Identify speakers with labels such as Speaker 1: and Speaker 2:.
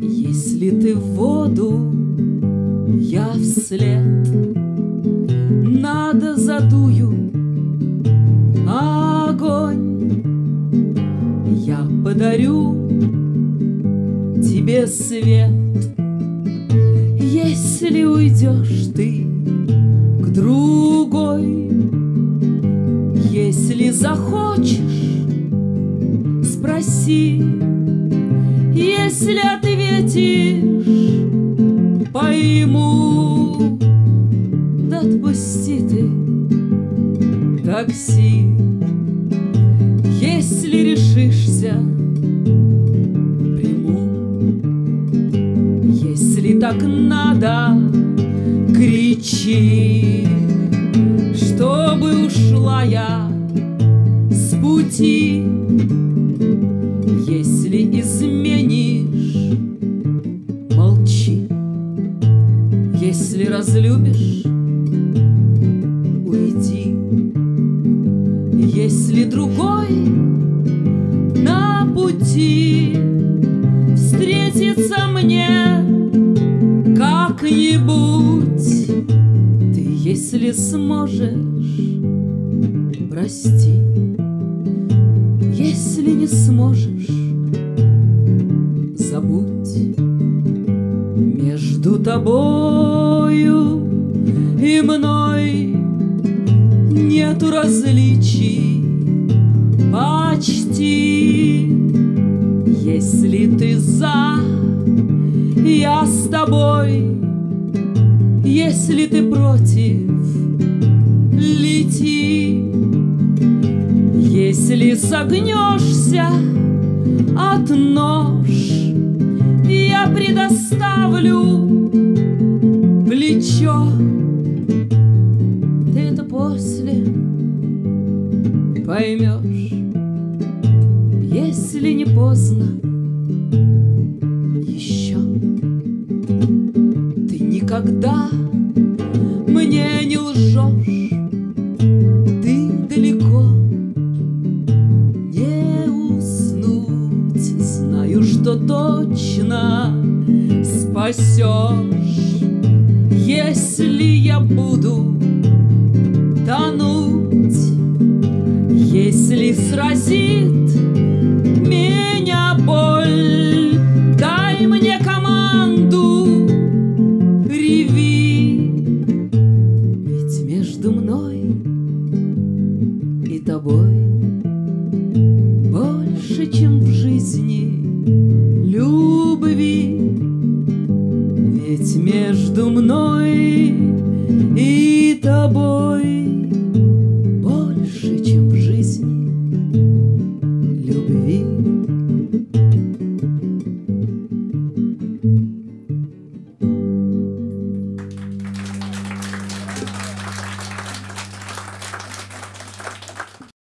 Speaker 1: Если ты в воду, я вслед, Надо задую огонь. Я подарю тебе свет, Если уйдешь ты к другой. Если захочешь, спроси, Если ответишь, пойму, Да отпусти ты такси, Если решишься, приму. Если так надо, кричи, Чтобы ушла я Если разлюбишь, уйди. Если другой на пути встретится мне как-нибудь, ты, если сможешь, прости. Если не сможешь, забудь Между тобою и мной Нету различий. Почти Если ты за, я с тобой. Если ты против, лети. Если согнешься от нож, Я предоставлю плечо. Ты это после поймешь, Если не поздно еще. Ты никогда мне не лжешь, Ты далеко не уснуть. Знаю, что точно спасешь, если я буду тонуть, если сразит меня боль, дай мне команду, реви, ведь между мной и тобой больше, чем в жизни между мной и тобой больше, чем в жизни любви.